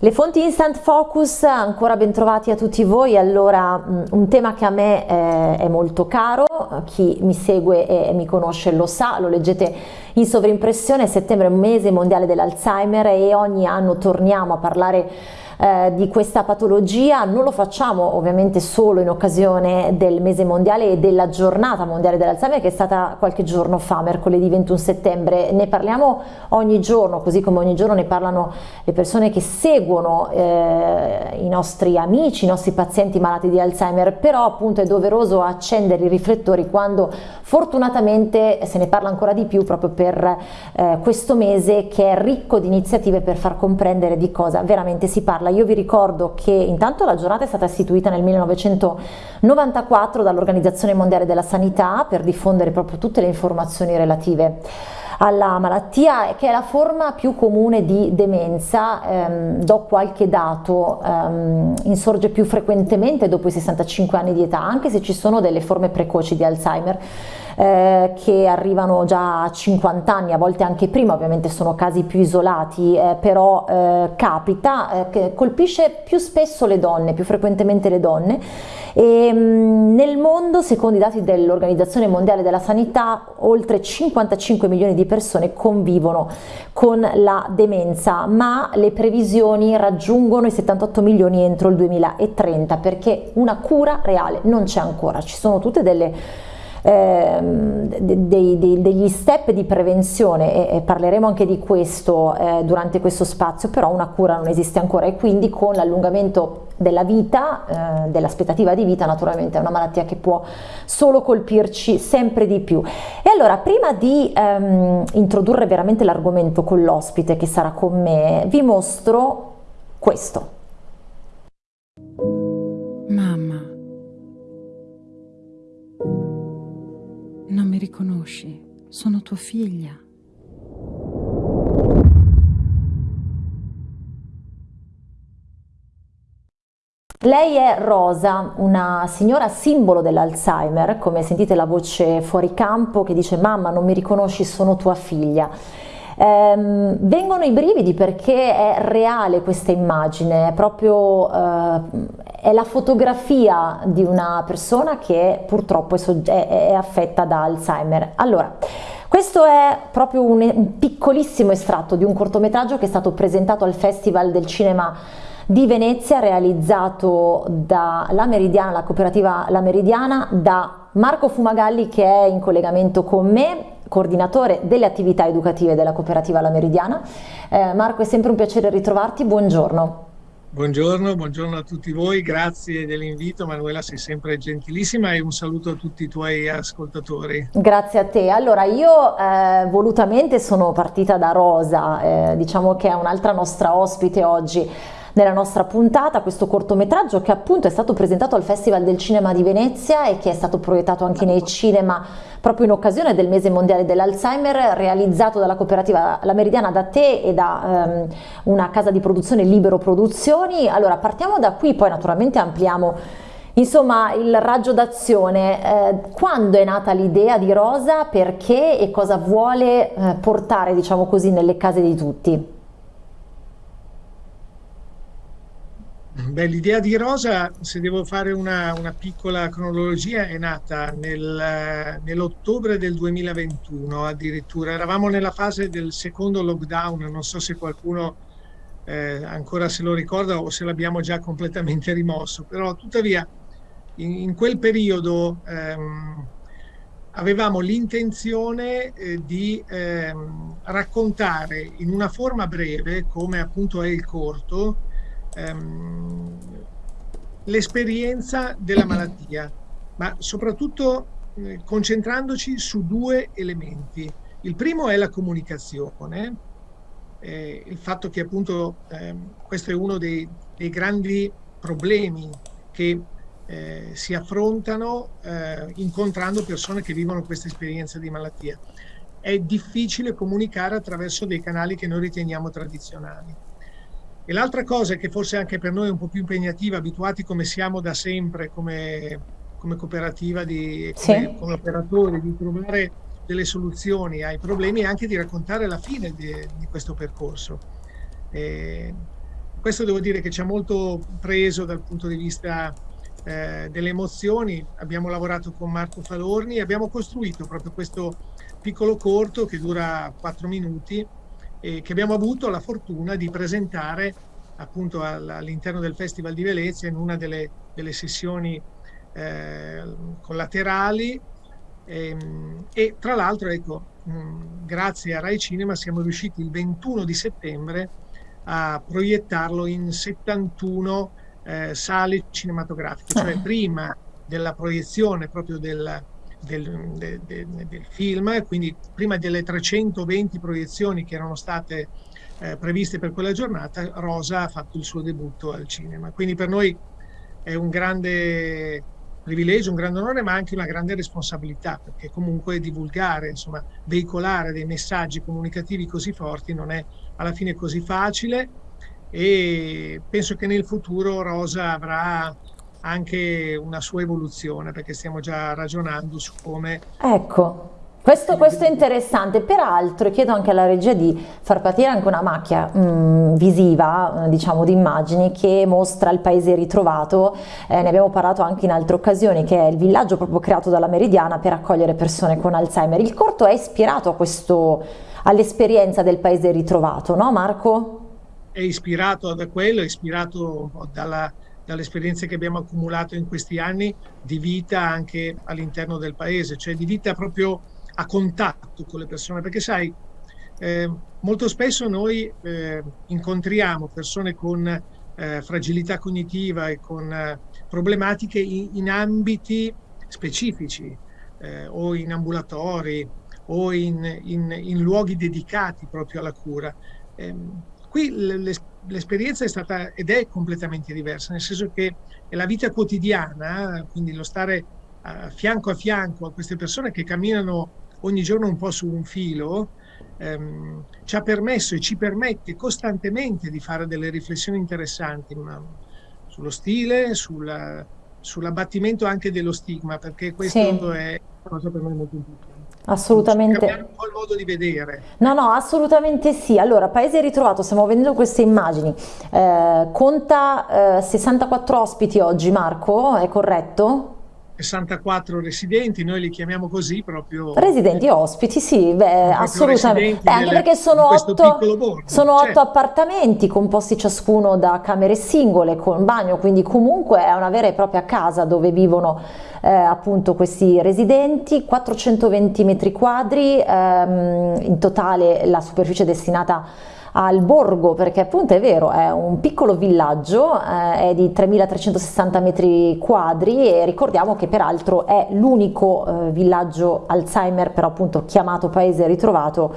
Le fonti Instant Focus, ancora ben trovati a tutti voi, allora un tema che a me è, è molto caro, chi mi segue e mi conosce lo sa, lo leggete in sovrimpressione, settembre è un mese mondiale dell'Alzheimer e ogni anno torniamo a parlare eh, di questa patologia, non lo facciamo ovviamente solo in occasione del mese mondiale e della giornata mondiale dell'Alzheimer che è stata qualche giorno fa, mercoledì 21 settembre, ne parliamo ogni giorno, così come ogni giorno ne parlano le persone che seguono eh, i nostri amici, i nostri pazienti malati di Alzheimer, però appunto è doveroso accendere i riflettori quando fortunatamente se ne parla ancora di più proprio per eh, questo mese che è ricco di iniziative per far comprendere di cosa veramente si parla farla. Io vi ricordo che intanto la giornata è stata istituita nel 1994 dall'Organizzazione Mondiale della Sanità per diffondere proprio tutte le informazioni relative alla malattia che è la forma più comune di demenza, ehm, do qualche dato, ehm, insorge più frequentemente dopo i 65 anni di età, anche se ci sono delle forme precoci di Alzheimer eh, che arrivano già a 50 anni, a volte anche prima, ovviamente sono casi più isolati, eh, però eh, capita, eh, che colpisce più spesso le donne, più frequentemente le donne. E, mh, mm, nel mondo, secondo i dati dell'Organizzazione Mondiale della Sanità, oltre 55 milioni di persone convivono con la demenza, ma le previsioni raggiungono i 78 milioni entro il 2030 perché una cura reale non c'è ancora, ci sono tutte delle Ehm, dei, dei, degli step di prevenzione e, e, parleremo anche di questo eh, durante questo spazio, però una cura non esiste ancora e quindi con l'allungamento della vita, eh, dell'aspettativa di vita, naturalmente è una malattia che può solo colpirci sempre di più. E allora, prima di ehm, introdurre veramente l'argomento con l'ospite che sarà con me, vi mostro questo. Mi riconosci, sono tua figlia. Lei è Rosa, una signora simbolo dell'Alzheimer, come sentite la voce fuori campo che dice mamma non mi riconosci, sono tua figlia. Ehm, vengono i brividi perché è reale questa immagine, è proprio eh, è la fotografia di una persona che purtroppo è, è, è affetta da Alzheimer. Allora, questo è proprio un, un piccolissimo estratto di un cortometraggio che è stato presentato al Festival del Cinema di Venezia realizzato da La Meridiana, la cooperativa La Meridiana, da Marco Fumagalli che è in collegamento con me coordinatore delle attività educative della cooperativa La Meridiana. Eh, Marco, è sempre un piacere ritrovarti, buongiorno. Buongiorno, buongiorno a tutti voi, grazie dell'invito Manuela, sei sempre gentilissima e un saluto a tutti i tuoi ascoltatori. Grazie a te. Allora io eh, volutamente sono partita da Rosa, eh, diciamo che è un'altra nostra ospite oggi nella nostra puntata questo cortometraggio che appunto è stato presentato al Festival del Cinema di Venezia e che è stato proiettato anche nei cinema proprio in occasione del mese mondiale dell'Alzheimer realizzato dalla cooperativa La Meridiana da te e da um, una casa di produzione Libero Produzioni. Allora partiamo da qui, poi naturalmente ampliamo Insomma, il raggio d'azione, eh, quando è nata l'idea di Rosa, perché e cosa vuole eh, portare, diciamo così, nelle case di tutti? Beh, l'idea di Rosa, se devo fare una, una piccola cronologia, è nata nel, nell'ottobre del 2021 addirittura. Eravamo nella fase del secondo lockdown, non so se qualcuno eh, ancora se lo ricorda o se l'abbiamo già completamente rimosso, però tuttavia in, in quel periodo ehm, avevamo l'intenzione eh, di ehm, raccontare in una forma breve, come appunto è il corto, ehm, l'esperienza della malattia, ma soprattutto eh, concentrandoci su due elementi. Il primo è la comunicazione, eh, il fatto che appunto eh, questo è uno dei, dei grandi problemi che eh, si affrontano eh, incontrando persone che vivono questa esperienza di malattia. È difficile comunicare attraverso dei canali che noi riteniamo tradizionali. E l'altra cosa che forse anche per noi è un po' più impegnativa, abituati come siamo da sempre, come come cooperativa, di, come, sì. come operatore, di trovare delle soluzioni ai problemi e anche di raccontare la fine di, di questo percorso. E questo devo dire che ci ha molto preso dal punto di vista eh, delle emozioni. Abbiamo lavorato con Marco Falorni e abbiamo costruito proprio questo piccolo corto che dura quattro minuti e che abbiamo avuto la fortuna di presentare appunto all'interno del Festival di Venezia in una delle, delle sessioni eh, collaterali e, ehm, e, tra l'altro ecco mh, grazie a Rai Cinema siamo riusciti il 21 di settembre a proiettarlo in 71 eh, sale cinematografiche, cioè ah. prima della proiezione proprio del, del, del, del, film, quindi prima delle 320 proiezioni che erano state eh, previste per quella giornata, Rosa ha fatto il suo debutto al cinema. Quindi per noi è un grande privilegio, un grande onore, ma anche una grande responsabilità, perché comunque divulgare, insomma, veicolare dei messaggi comunicativi così forti non è alla fine così facile e penso che nel futuro Rosa avrà anche una sua evoluzione perché stiamo già ragionando su come ecco questo, questo, è interessante, peraltro chiedo anche alla regia di far partire anche una macchia mh, mm, visiva, eh, diciamo di immagini, che mostra il paese ritrovato, eh, ne abbiamo parlato anche in altre occasioni, che è il villaggio proprio creato dalla Meridiana per accogliere persone con Alzheimer. Il corto è ispirato all'esperienza del paese ritrovato, no Marco? È ispirato da quello, è ispirato dalla, dalle esperienze che abbiamo accumulato in questi anni di vita anche all'interno del paese, cioè di vita proprio a contatto con le persone, perché sai, eh, molto spesso noi eh, incontriamo persone con eh, fragilità cognitiva e con eh, problematiche in, in, ambiti specifici eh, o in ambulatori o in, in, in, luoghi dedicati proprio alla cura. Ehm, qui l'esperienza è stata ed è completamente diversa, nel senso che la vita quotidiana, quindi lo stare a fianco a fianco a queste persone che camminano ogni giorno un po' su un filo, ehm, ci ha permesso e ci permette costantemente di fare delle riflessioni interessanti ma, sullo stile, sulla, sull'abbattimento anche dello stigma, perché questo sì. è una cosa per noi molto importante. Assolutamente. Cambiare un po' il modo di vedere. No, no, assolutamente sì. Allora, Paese Ritrovato, stiamo vedendo queste immagini. Eh, conta eh, 64 ospiti oggi, Marco, è corretto? 64 residenti, noi li chiamiamo così proprio... Residenti ospiti, sì, beh, assolutamente. Beh, anche perché sono otto, sono otto certo. appartamenti composti ciascuno da camere singole con bagno, quindi comunque è una vera e propria casa dove vivono eh, appunto questi residenti, 420 metri quadri, ehm, in totale la superficie destinata al borgo perché appunto è vero è un piccolo villaggio eh, è di 3360 metri quadri e ricordiamo che peraltro è l'unico eh, villaggio Alzheimer però appunto chiamato paese ritrovato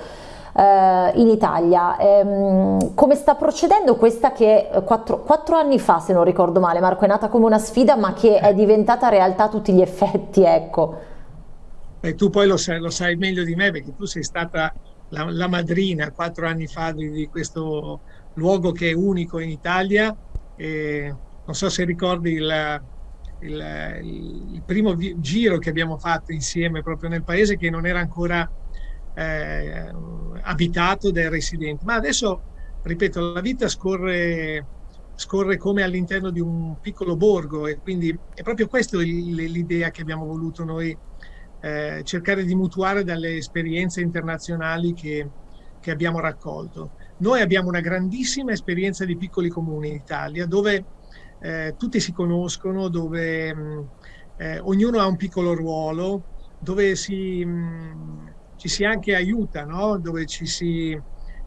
eh, in Italia. Ehm, come sta procedendo questa che eh, quattro, anni fa se non ricordo male Marco è nata come una sfida ma che è diventata realtà a tutti gli effetti ecco. E tu poi lo sai, lo sai meglio di me perché tu sei stata la, la madrina quattro anni fa di, di, questo luogo che è unico in Italia. E non so se ricordi il, il, il, primo giro che abbiamo fatto insieme proprio nel paese che non era ancora eh, abitato dai residenti. Ma adesso, ripeto, la vita scorre, scorre come all'interno di un piccolo borgo e quindi è proprio questa l'idea che abbiamo voluto noi eh, cercare di mutuare dalle esperienze internazionali che, che abbiamo raccolto. Noi abbiamo una grandissima esperienza di piccoli comuni in Italia dove eh, tutti si conoscono, dove mh, eh, ognuno ha un piccolo ruolo, dove si, mh, ci si anche aiuta, no? dove ci si,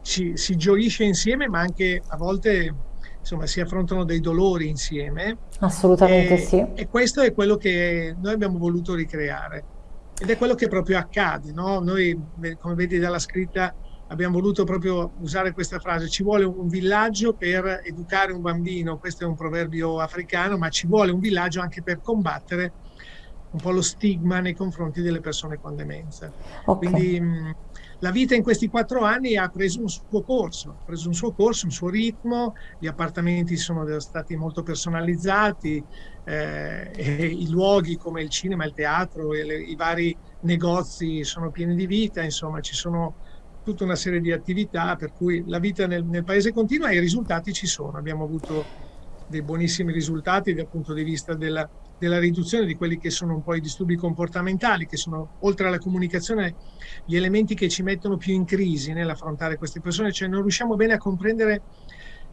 ci, si gioisce insieme, ma anche a volte insomma, si affrontano dei dolori insieme. Assolutamente e, sì. E questo è quello che noi abbiamo voluto ricreare. Ed è quello che proprio accade, no? Noi, come vedi dalla scritta, abbiamo voluto proprio usare questa frase, ci vuole un villaggio per educare un bambino, questo è un proverbio africano, ma ci vuole un villaggio anche per combattere un po' lo stigma nei confronti delle persone con demenza. Okay. Quindi mh, la vita in questi quattro anni ha preso un suo corso, ha preso un suo corso, un suo ritmo, gli appartamenti sono stati molto personalizzati, eh, i luoghi come il cinema, il teatro, le, i vari negozi sono pieni di vita, insomma ci sono tutta una serie di attività per cui la vita nel, nel paese continua e i risultati ci sono. Abbiamo avuto dei buonissimi risultati dal punto di vista della della riduzione di quelli che sono un po' i disturbi comportamentali, che sono oltre alla comunicazione gli elementi che ci mettono più in crisi nell'affrontare queste persone, cioè non riusciamo bene a comprendere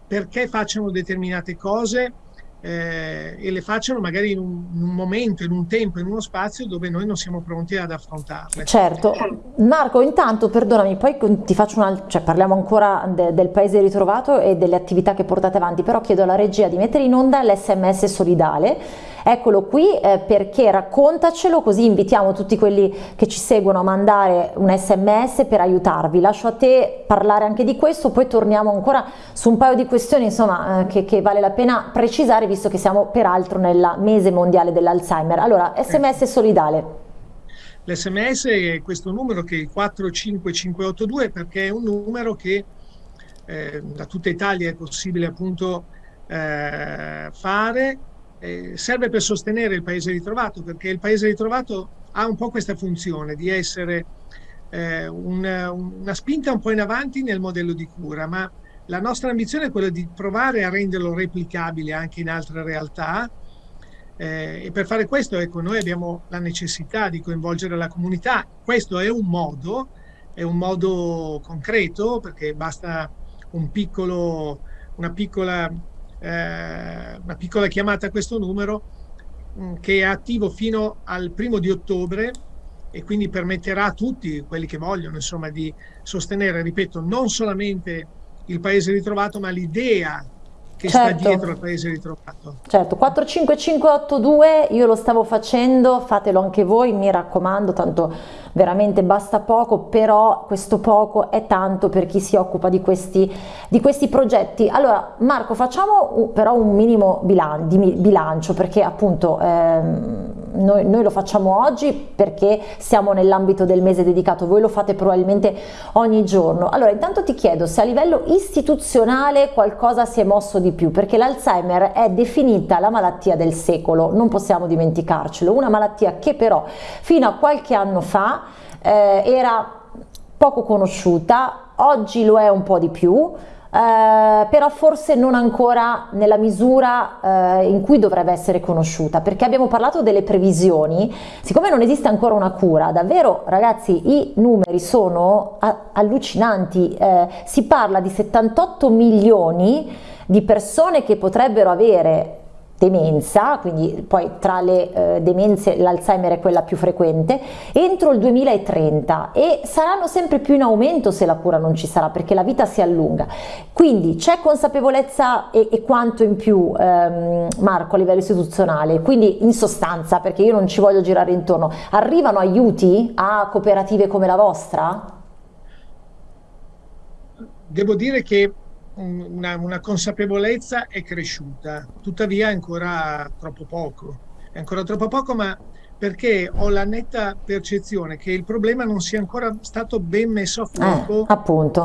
perché facciano determinate cose eh, e le facciano magari in un, in un, momento, in un tempo, in uno spazio dove noi non siamo pronti ad affrontarle. Certo. Marco, intanto, perdonami, poi ti faccio una, cioè parliamo ancora de, del paese ritrovato e delle attività che portate avanti, però chiedo alla regia di mettere in onda l'SMS solidale Eccolo qui eh, perché raccontacelo così invitiamo tutti quelli che ci seguono a mandare un sms per aiutarvi. Lascio a te parlare anche di questo, poi torniamo ancora su un paio di questioni insomma, eh, che, che, vale la pena precisare visto che siamo peraltro nel mese mondiale dell'Alzheimer. Allora, sms solidale. L'SMS è questo numero che è il 45582 perché è un numero che eh, da tutta Italia è possibile appunto eh, fare eh, serve per sostenere il paese ritrovato, perché il paese ritrovato ha un po' questa funzione di essere eh, una, una spinta un po' in avanti nel modello di cura, ma la nostra ambizione è quella di provare a renderlo replicabile anche in altre realtà eh, e per fare questo ecco, noi abbiamo la necessità di coinvolgere la comunità. Questo è un modo, è un modo concreto perché basta un piccolo, una piccola eh, una piccola chiamata a questo numero mh, mm, che è attivo fino al primo di ottobre e quindi permetterà a tutti quelli che vogliono insomma di sostenere, ripeto, non solamente il paese ritrovato ma l'idea che certo. sta dietro al paese ritrovato. Certo, 45582 io lo stavo facendo, fatelo anche voi, mi raccomando, tanto veramente basta poco, però questo poco è tanto per chi si occupa di questi, di questi progetti. Allora Marco facciamo però un minimo bilan di bilancio perché appunto ehm, noi, noi, lo facciamo oggi perché siamo nell'ambito del mese dedicato, voi lo fate probabilmente ogni giorno. Allora intanto ti chiedo se a livello istituzionale qualcosa si è mosso di più perché l'Alzheimer è definita la malattia del secolo, non possiamo dimenticarcelo, una malattia che però fino a qualche anno fa eh, era poco conosciuta, oggi lo è un po' di più, eh, però forse non ancora nella misura eh, in cui dovrebbe essere conosciuta, perché abbiamo parlato delle previsioni, siccome non esiste ancora una cura, davvero ragazzi i numeri sono allucinanti, eh, si parla di 78 milioni di persone che potrebbero avere demenza, quindi poi tra le eh, demenze l'Alzheimer è quella più frequente, entro il 2030 e saranno sempre più in aumento se la cura non ci sarà perché la vita si allunga. Quindi c'è consapevolezza e, e, quanto in più ehm, Marco a livello istituzionale, quindi in sostanza perché io non ci voglio girare intorno, arrivano aiuti a cooperative come la vostra? Devo dire che una, una, consapevolezza è cresciuta, tuttavia è ancora troppo poco. È ancora troppo poco, ma perché ho la netta percezione che il problema non sia ancora stato ben messo a fuoco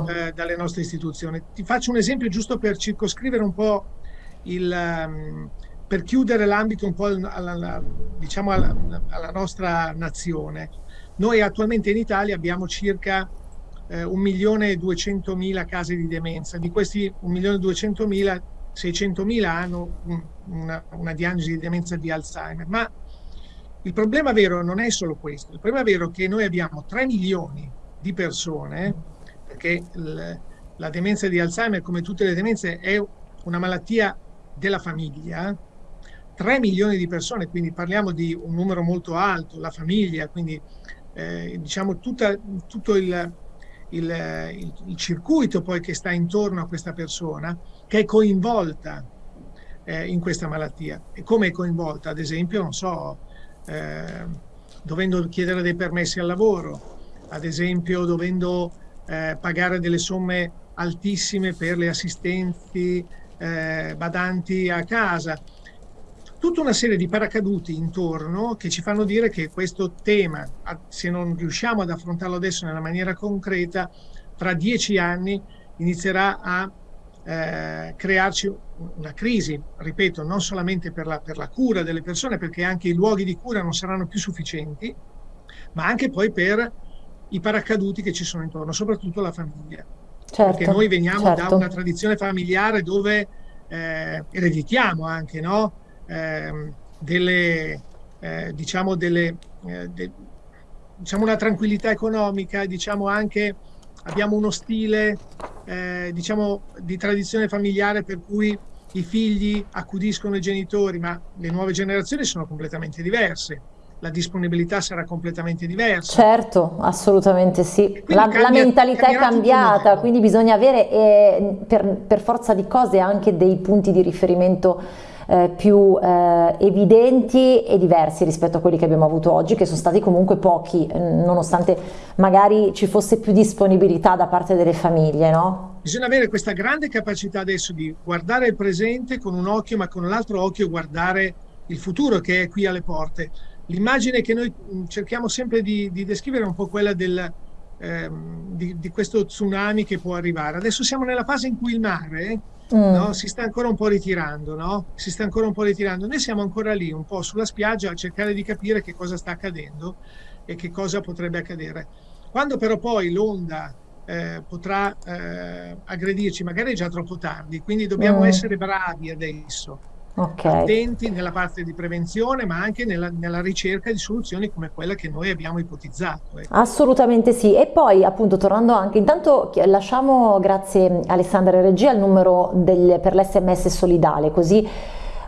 eh, eh, dalle nostre istituzioni. Ti faccio un esempio giusto per circoscrivere un po' il... Um, per chiudere l'ambito un po' alla, alla, diciamo alla, alla nostra nazione. Noi attualmente in Italia abbiamo circa eh, 1.200.000 casi di demenza. Di questi 1.200.000, 600.000 hanno un, una, una diagnosi di demenza di Alzheimer. Ma il problema vero non è solo questo, il problema vero è che noi abbiamo 3 milioni di persone, perché la demenza di Alzheimer, come tutte le demenze, è una malattia della famiglia, 3 milioni di persone, quindi parliamo di un numero molto alto, la famiglia, quindi eh, diciamo tutta, tutto il, il, il, il, circuito poi che sta intorno a questa persona che è coinvolta eh, in questa malattia. E come è coinvolta? Ad esempio, non so, eh, dovendo chiedere dei permessi al lavoro, ad esempio dovendo eh, pagare delle somme altissime per le assistenti eh, badanti a casa. Tutta una serie di paracaduti intorno che ci fanno dire che questo tema, se non riusciamo ad affrontarlo adesso nella maniera concreta, tra dieci anni inizierà a eh, crearci una crisi, ripeto, non solamente per la, per la cura delle persone, perché anche i luoghi di cura non saranno più sufficienti, ma anche poi per i paracaduti che ci sono intorno, soprattutto la famiglia. Certo, perché noi veniamo certo. da una tradizione familiare dove eh, ereditiamo anche no? Eh, delle, eh, diciamo delle, eh, de, diciamo una tranquillità economica, diciamo anche abbiamo uno stile eh, diciamo di tradizione familiare per cui i figli accudiscono i genitori, ma le nuove generazioni sono completamente diverse la disponibilità sarà completamente diversa. Certo, assolutamente sì. La, cambia, la, mentalità è cambiata, quindi bisogna avere eh, per, per, forza di cose anche dei punti di riferimento eh, più eh, evidenti e diversi rispetto a quelli che abbiamo avuto oggi, che sono stati comunque pochi, nonostante magari ci fosse più disponibilità da parte delle famiglie, no? Bisogna avere questa grande capacità adesso di guardare il presente con un occhio, ma con l'altro occhio guardare il futuro che è qui alle porte L'immagine che noi mm, cerchiamo sempre di, di descrivere è un po' quella del, ehm, di, di, questo tsunami che può arrivare. Adesso siamo nella fase in cui il mare mm. no, si sta ancora un po' ritirando, no? Si sta ancora un po' ritirando. Noi siamo ancora lì, un po' sulla spiaggia, a cercare di capire che cosa sta accadendo e che cosa potrebbe accadere. Quando però poi l'onda eh, potrà eh, aggredirci, magari è già troppo tardi, quindi dobbiamo mm. essere bravi adesso okay. attenti nella parte di prevenzione ma anche nella, nella, ricerca di soluzioni come quella che noi abbiamo ipotizzato. Ecco. Assolutamente sì e poi appunto tornando anche, intanto lasciamo grazie Alessandra Regia il numero del, per l'SMS solidale così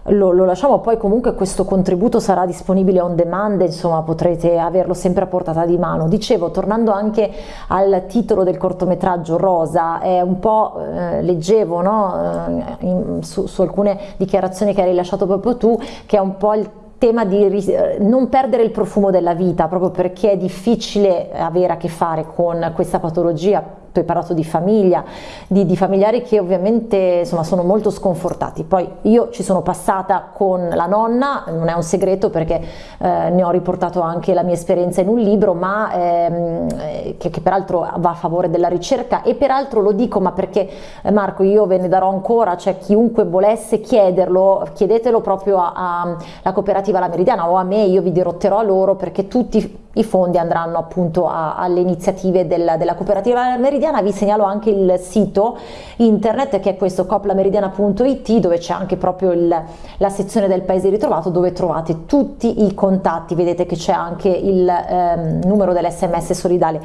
lo, lo, lasciamo, poi comunque questo contributo sarà disponibile on demand, insomma potrete averlo sempre a portata di mano. Dicevo, tornando anche al titolo del cortometraggio Rosa, è un po', eh, leggevo no? eh, in, su, su alcune dichiarazioni che hai rilasciato proprio tu, che è un po' il tema di eh, non perdere il profumo della vita proprio perché è difficile avere a che fare con questa patologia tu hai parlato di famiglia, di, di, familiari che ovviamente insomma, sono molto sconfortati. Poi io ci sono passata con la nonna, non è un segreto perché eh, ne ho riportato anche la mia esperienza in un libro, ma ehm, che, che, peraltro va a favore della ricerca e peraltro lo dico ma perché eh, Marco io ve ne darò ancora, cioè chiunque volesse chiederlo, chiedetelo proprio alla cooperativa La Meridiana o a me, io vi dirotterò a loro perché tutti i fondi andranno appunto a, alle iniziative del, della cooperativa Meridiana, vi segnalo anche il sito internet che è questo coplameridiana.it dove c'è anche proprio il, la sezione del paese ritrovato dove trovate tutti i contatti, vedete che c'è anche il ehm, numero dell'SMS solidale.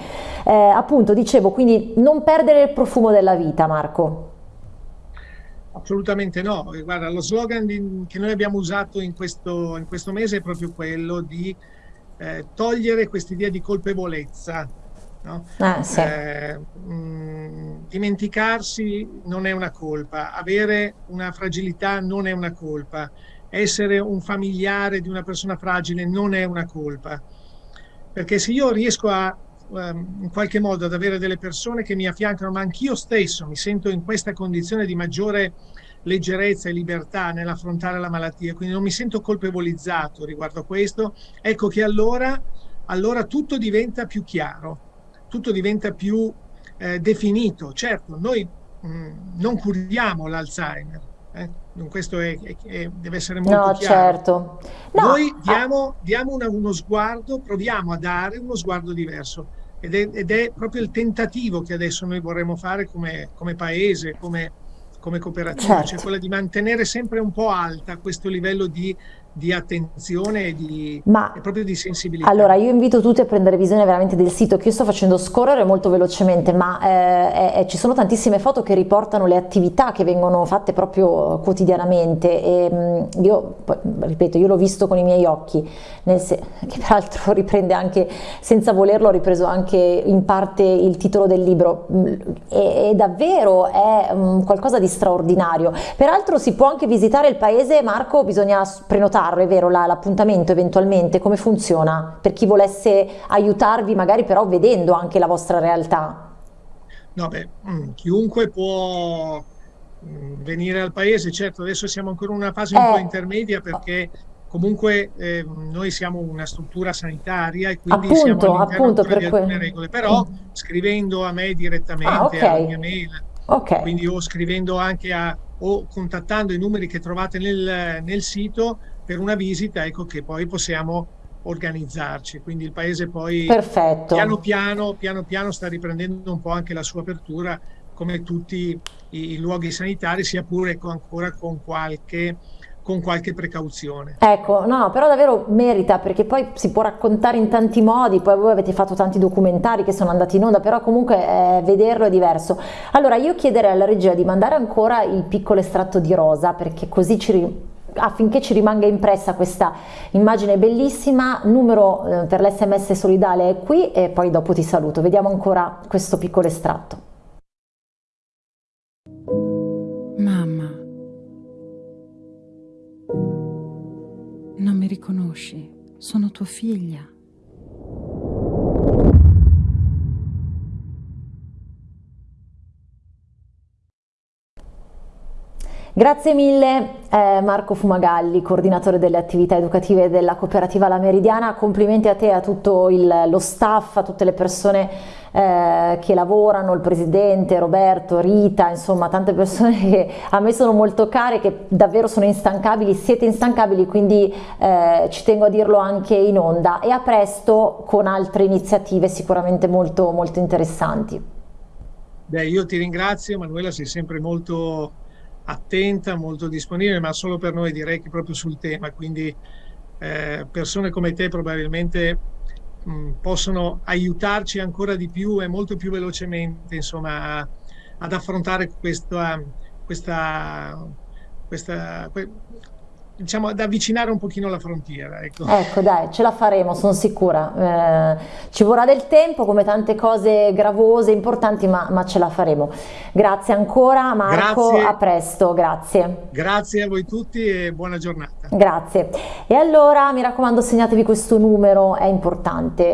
Eh, appunto dicevo quindi non perdere il profumo della vita Marco. Assolutamente no, guarda lo slogan di, che noi abbiamo usato in questo, in questo mese è proprio quello di eh, togliere quest'idea di colpevolezza. No? Ah, sì. eh, mh, mm, dimenticarsi non è una colpa, avere una fragilità non è una colpa, essere un familiare di una persona fragile non è una colpa. Perché se io riesco a ehm, in qualche modo ad avere delle persone che mi affiancano, ma anch'io stesso mi sento in questa condizione di maggiore leggerezza e libertà nell'affrontare la malattia, quindi non mi sento colpevolizzato riguardo a questo, ecco che allora, allora tutto diventa più chiaro, tutto diventa più eh, definito. Certo, noi mh, mm, non curiamo l'Alzheimer, eh? questo è, è, deve essere molto no, chiaro. Certo. No. Noi diamo, diamo una, uno sguardo, proviamo a dare uno sguardo diverso ed è, ed è, proprio il tentativo che adesso noi vorremmo fare come, come paese, come, come cooperativa, cioè certo. cioè quella di mantenere sempre un po' alta questo livello di di attenzione e, di, Ma, e proprio di sensibilità. Allora io invito tutti a prendere visione veramente del sito che io sto facendo scorrere molto velocemente ma eh, eh, ci sono tantissime foto che riportano le attività che vengono fatte proprio quotidianamente e mm, io ripeto io l'ho visto con i miei occhi che peraltro riprende anche senza volerlo ho ripreso anche in parte il titolo del libro mm, e, e davvero è um, qualcosa di straordinario peraltro si può anche visitare il paese Marco bisogna prenotare farlo, è vero, l'appuntamento eventualmente, come funziona? Per chi volesse aiutarvi magari però vedendo anche la vostra realtà. No, beh, mm, chiunque può, venire al paese. Certo, adesso siamo ancora in una fase un Eh. po' intermedia perché comunque eh, noi siamo una struttura sanitaria e quindi Appunto, siamo all'interno appunto, ancora di per alcune que- regole, però Mm. scrivendo a me direttamente, Ah, ok. alla mia mail, Ok, quindi o scrivendo anche a o contattando i numeri che trovate nel, nel sito per una visita, ecco che poi possiamo organizzarci. Quindi il paese poi perfetto. piano piano, piano piano sta riprendendo un po' anche la sua apertura come tutti i, i luoghi sanitari, sia pure con- ancora con qualche, con qualche precauzione. Ecco, no, però davvero merita perché poi si può raccontare in tanti modi, poi voi avete fatto tanti documentari che sono andati in onda, però comunque eh, vederlo è diverso. Allora io chiederei alla regia di mandare ancora il piccolo estratto di rosa perché così ci affinché ci rimanga impressa questa immagine bellissima, numero eh, per l'SMS solidale è qui e poi dopo ti saluto. Vediamo ancora questo piccolo estratto. Mamma, non mi riconosci, sono tua figlia. Grazie mille eh, Marco Fumagalli, coordinatore delle attività educative della cooperativa La Meridiana, complimenti a te a tutto il- lo staff, a tutte le persone eh, che lavorano, il presidente, Roberto, Rita, insomma tante persone che a me sono molto care, che davvero sono instancabili, siete instancabili, quindi eh, ci tengo a dirlo anche in onda. E a presto con altre iniziative sicuramente molto, molto interessanti. Beh, io ti ringrazio, Manuela, sei sempre molto attenta, molto disponibile, ma solo per noi direi che proprio sul tema, quindi eh, persone come te probabilmente mh, possono aiutarci ancora di più e molto più velocemente, insomma, a- ad affrontare questa, questa, questa, que- diciamo, ad avvicinare un pochino la frontiera, ecco. Ecco, dai, ce la faremo, sono sicura. Eh, ci vorrà del tempo, come tante cose gravose, importanti, ma, ma ce la faremo. Grazie ancora, Marco. Grazie. A presto, grazie. Grazie a voi tutti e buona giornata. Grazie. E allora mi raccomando, segnatevi questo numero, è importante.